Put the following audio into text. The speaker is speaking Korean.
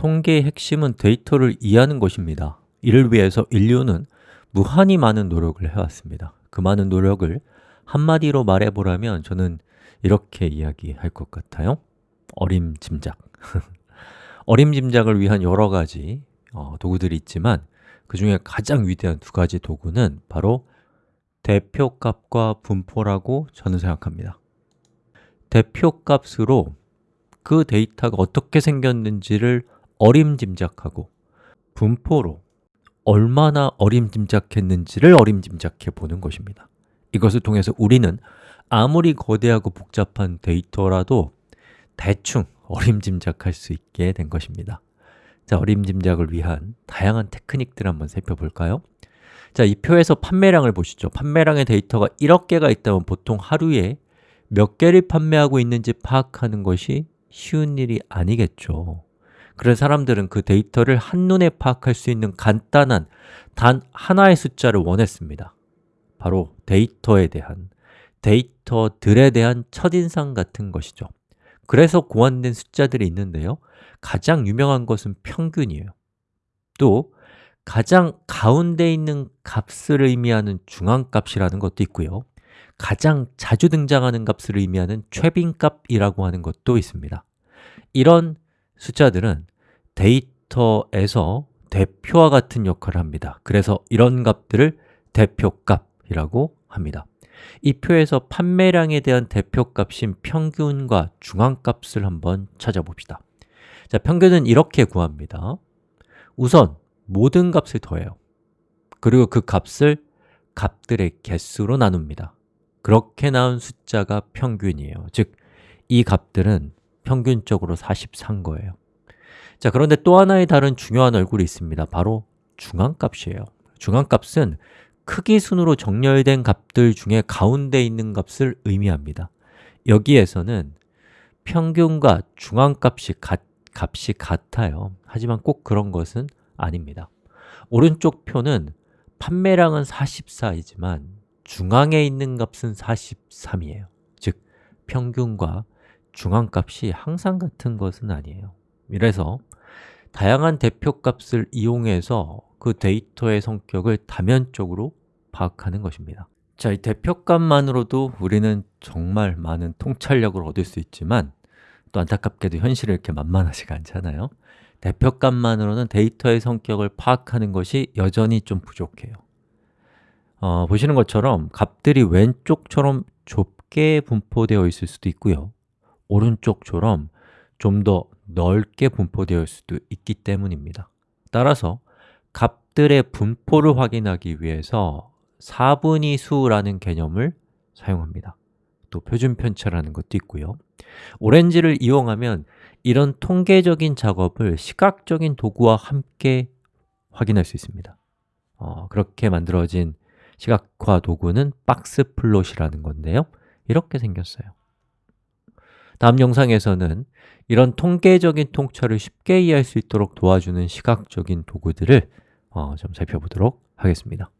통계의 핵심은 데이터를 이해하는 것입니다. 이를 위해서 인류는 무한히 많은 노력을 해왔습니다. 그 많은 노력을 한마디로 말해보라면 저는 이렇게 이야기할 것 같아요. 어림짐작. 어림짐작을 위한 여러 가지 어, 도구들이 있지만 그 중에 가장 위대한 두 가지 도구는 바로 대표값과 분포라고 저는 생각합니다. 대표값으로 그 데이터가 어떻게 생겼는지를 어림짐작하고 분포로 얼마나 어림짐작했는지를 어림짐작해 보는 것입니다. 이것을 통해서 우리는 아무리 거대하고 복잡한 데이터라도 대충 어림짐작할 수 있게 된 것입니다. 자, 어림짐작을 위한 다양한 테크닉들 한번 살펴볼까요? 자, 이 표에서 판매량을 보시죠. 판매량의 데이터가 1억 개가 있다면 보통 하루에 몇 개를 판매하고 있는지 파악하는 것이 쉬운 일이 아니겠죠 그래서 사람들은 그 데이터를 한눈에 파악할 수 있는 간단한 단 하나의 숫자를 원했습니다. 바로 데이터에 대한, 데이터들에 대한 첫인상 같은 것이죠. 그래서 고안된 숫자들이 있는데요. 가장 유명한 것은 평균이에요. 또 가장 가운데 있는 값을 의미하는 중앙값이라는 것도 있고요. 가장 자주 등장하는 값을 의미하는 최빈값이라고 하는 것도 있습니다. 이런 숫자들은 데이터에서 대표와 같은 역할을 합니다. 그래서 이런 값들을 대표값이라고 합니다. 이 표에서 판매량에 대한 대표값인 평균과 중앙값을 한번 찾아봅시다. 자, 평균은 이렇게 구합니다. 우선 모든 값을 더해요. 그리고 그 값을 값들의 개수로 나눕니다. 그렇게 나온 숫자가 평균이에요. 즉, 이 값들은 평균적으로 44인 거예요. 자, 그런데 또 하나의 다른 중요한 얼굴이 있습니다. 바로 중앙값이에요. 중앙값은 크기 순으로 정렬된 값들 중에 가운데 있는 값을 의미합니다. 여기에서는 평균과 중앙값이 같, 값이 같아요. 하지만 꼭 그런 것은 아닙니다. 오른쪽 표는 판매량은 44이지만 중앙에 있는 값은 43이에요. 즉, 평균과 중앙값이 항상 같은 것은 아니에요. 이래서 다양한 대표값을 이용해서 그 데이터의 성격을 다면적으로 파악하는 것입니다. 자, 이 대표값만으로도 우리는 정말 많은 통찰력을 얻을 수 있지만 또 안타깝게도 현실이 이렇게 만만하지가 않잖아요. 대표값만으로는 데이터의 성격을 파악하는 것이 여전히 좀 부족해요. 어, 보시는 것처럼 값들이 왼쪽처럼 좁게 분포되어 있을 수도 있고요 오른쪽처럼 좀 더 넓게 분포되어 있을 수도 있기 때문입니다. 따라서 값들의 분포를 확인하기 위해서 4분의 수라는 개념을 사용합니다. 또 표준 편차라는 것도 있고요. 오렌지를 이용하면 이런 통계적인 작업을 시각적인 도구와 함께 확인할 수 있습니다. 어, 그렇게 만들어진 시각화 도구는 box plot이라는 건데요. 이렇게 생겼어요 다음 영상에서는 이런 통계적인 통찰을 쉽게 이해할 수 있도록 도와주는 시각적인 도구들을 어, 좀 살펴보도록 하겠습니다